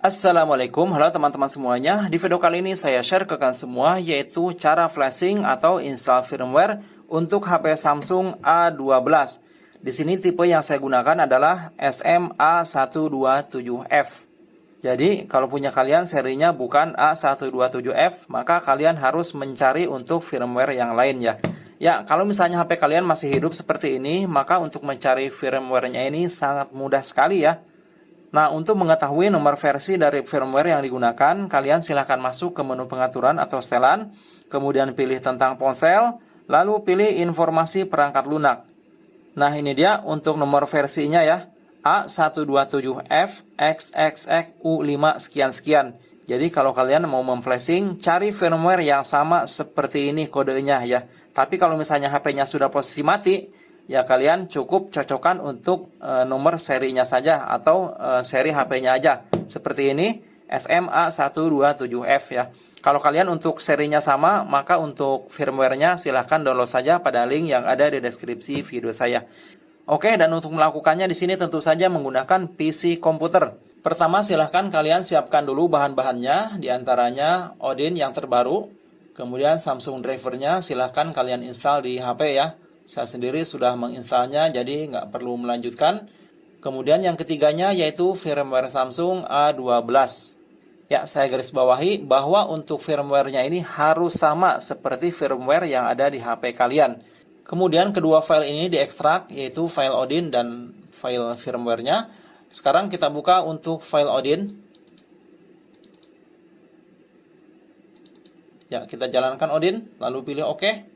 Assalamualaikum, halo teman-teman semuanya. Di video kali ini saya share ke kalian semua yaitu cara flashing atau install firmware untuk HP Samsung A12. Di sini tipe yang saya gunakan adalah SMA127F. Jadi kalau punya kalian serinya bukan A127F, maka kalian harus mencari untuk firmware yang lain ya. Ya, kalau misalnya HP kalian masih hidup seperti ini, maka untuk mencari firmware-nya ini sangat mudah sekali ya. Nah, untuk mengetahui nomor versi dari firmware yang digunakan, kalian silahkan masuk ke menu pengaturan atau setelan, kemudian pilih tentang ponsel, lalu pilih informasi perangkat lunak. Nah, ini dia untuk nomor versinya ya, A127FXXXU5 sekian-sekian. Jadi kalau kalian mau memflashing, cari firmware yang sama seperti ini kodenya ya. Tapi kalau misalnya HP-nya sudah posisi mati, ya kalian cukup cocokkan untuk e, nomor serinya saja atau e, seri HP-nya aja. Seperti ini SMA127F ya. Kalau kalian untuk serinya sama, maka untuk firmware-nya silahkan download saja pada link yang ada di deskripsi video saya. Oke, dan untuk melakukannya di sini tentu saja menggunakan PC komputer. Pertama, silahkan kalian siapkan dulu bahan-bahannya, di antaranya Odin yang terbaru, kemudian Samsung drivernya silahkan kalian install di HP ya. Saya sendiri sudah menginstalnya jadi nggak perlu melanjutkan. Kemudian yang ketiganya yaitu firmware Samsung A12. Ya, saya garis bawahi bahwa untuk firmware-nya ini harus sama seperti firmware yang ada di HP kalian. Kemudian kedua file ini diekstrak yaitu file Odin dan file firmware-nya. Sekarang kita buka untuk file Odin. Ya, kita jalankan Odin, lalu pilih OK.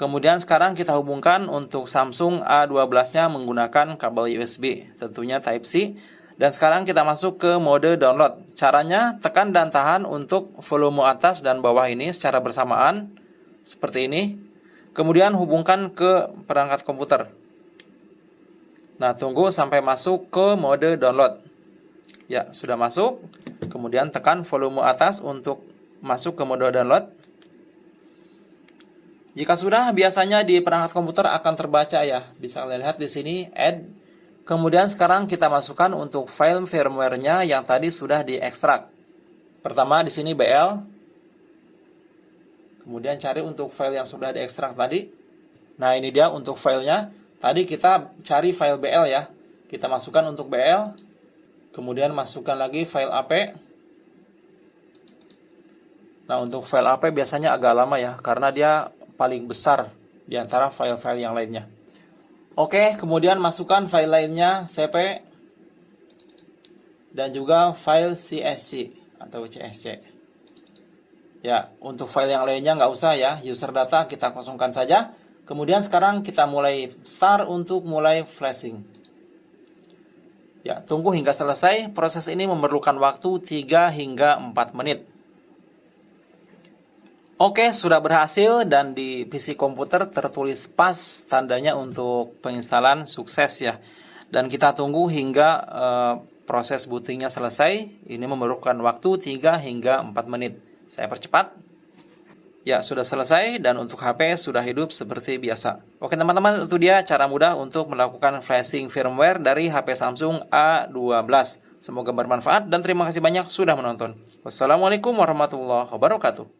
Kemudian sekarang kita hubungkan untuk Samsung A12-nya menggunakan kabel USB, tentunya Type-C. Dan sekarang kita masuk ke mode download. Caranya tekan dan tahan untuk volume atas dan bawah ini secara bersamaan, seperti ini. Kemudian hubungkan ke perangkat komputer. Nah, tunggu sampai masuk ke mode download. Ya, sudah masuk. Kemudian tekan volume atas untuk masuk ke mode download. Jika sudah, biasanya di perangkat komputer akan terbaca ya. Bisa kalian lihat di sini, add. Kemudian sekarang kita masukkan untuk file firmware-nya yang tadi sudah diekstrak. Pertama di sini BL. Kemudian cari untuk file yang sudah diekstrak tadi. Nah, ini dia untuk filenya. Tadi kita cari file BL ya. Kita masukkan untuk BL. Kemudian masukkan lagi file AP. Nah, untuk file AP biasanya agak lama ya, karena dia paling besar di antara file-file yang lainnya. Oke, kemudian masukkan file lainnya CP dan juga file CSC atau CSC. Ya, untuk file yang lainnya nggak usah ya, user data kita kosongkan saja. Kemudian sekarang kita mulai start untuk mulai flashing. Ya, tunggu hingga selesai. Proses ini memerlukan waktu 3 hingga 4 menit. Oke, sudah berhasil dan di PC komputer tertulis pas tandanya untuk penginstalan sukses ya. Dan kita tunggu hingga uh, proses bootingnya selesai. Ini memerlukan waktu 3 hingga 4 menit. Saya percepat. Ya, sudah selesai dan untuk HP sudah hidup seperti biasa. Oke teman-teman, itu dia cara mudah untuk melakukan flashing firmware dari HP Samsung A12. Semoga bermanfaat dan terima kasih banyak sudah menonton. Wassalamualaikum warahmatullahi wabarakatuh.